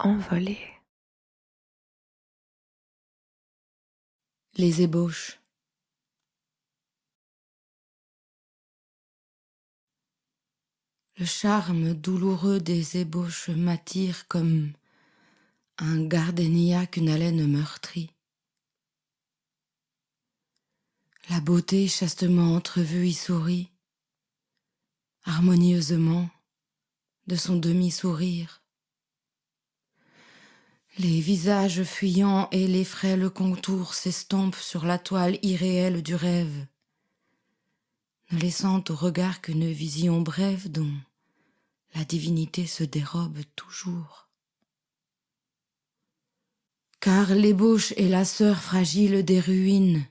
Envolée. Les ébauches. Le charme douloureux des ébauches m'attire comme un gardénia qu'une haleine meurtrit. La beauté chastement entrevue y sourit, harmonieusement, de son demi-sourire. Les visages fuyants et les frêles contours s'estompent sur la toile irréelle du rêve, ne laissant au regard qu'une vision brève dont la divinité se dérobe toujours. Car l'ébauche est la sœur fragile des ruines,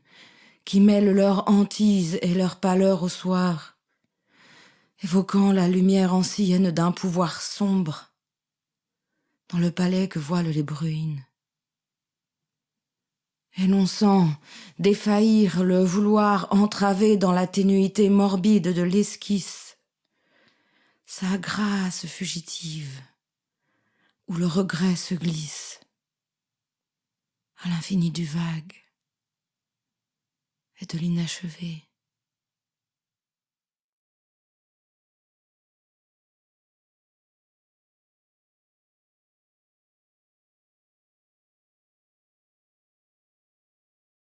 qui mêlent leur hantise et leur pâleur au soir, évoquant la lumière ancienne d'un pouvoir sombre, dans le palais que voilent les bruines. Énonçant, défaillir le vouloir entravé dans la ténuité morbide de l'esquisse, sa grâce fugitive, où le regret se glisse, à l'infini du vague et de l'inachevé.